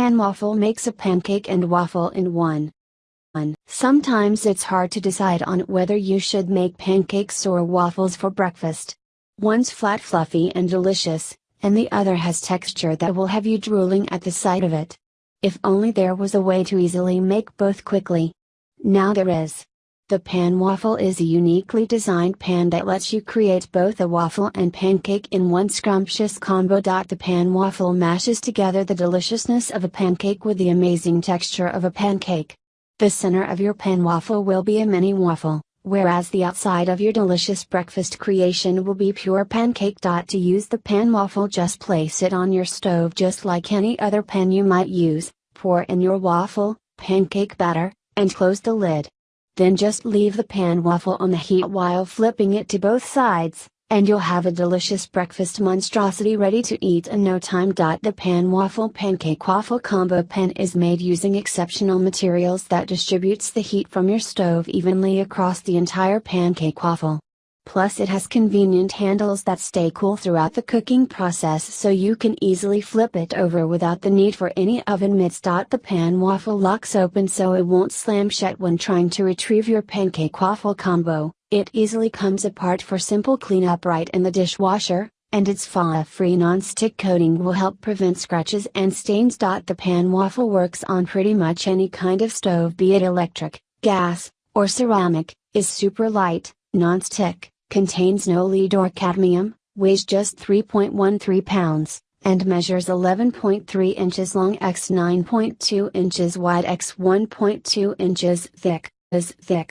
Pan Waffle makes a pancake and waffle in one. Sometimes it's hard to decide on whether you should make pancakes or waffles for breakfast. One's flat fluffy and delicious, and the other has texture that will have you drooling at the sight of it. If only there was a way to easily make both quickly. Now there is. The pan waffle is a uniquely designed pan that lets you create both a waffle and pancake in one scrumptious combo. The pan waffle mashes together the deliciousness of a pancake with the amazing texture of a pancake. The center of your pan waffle will be a mini waffle, whereas the outside of your delicious breakfast creation will be pure pancake. To use the pan waffle, just place it on your stove just like any other pan you might use, pour in your waffle, pancake batter, and close the lid. Then just leave the pan waffle on the heat while flipping it to both sides, and you'll have a delicious breakfast monstrosity ready to eat in no time. The pan waffle pancake waffle combo pan is made using exceptional materials that distributes the heat from your stove evenly across the entire pancake waffle. Plus it has convenient handles that stay cool throughout the cooking process so you can easily flip it over without the need for any oven mitts. The pan waffle locks open so it won't slam shut when trying to retrieve your pancake waffle combo, it easily comes apart for simple cleanup right in the dishwasher, and its flaw-free non-stick coating will help prevent scratches and stains. The pan waffle works on pretty much any kind of stove be it electric, gas, or ceramic, is super light, non-stick, contains no lead or cadmium, weighs just 3.13 pounds, and measures 11.3 inches long x 9.2 inches wide x 1.2 inches thick, is thick,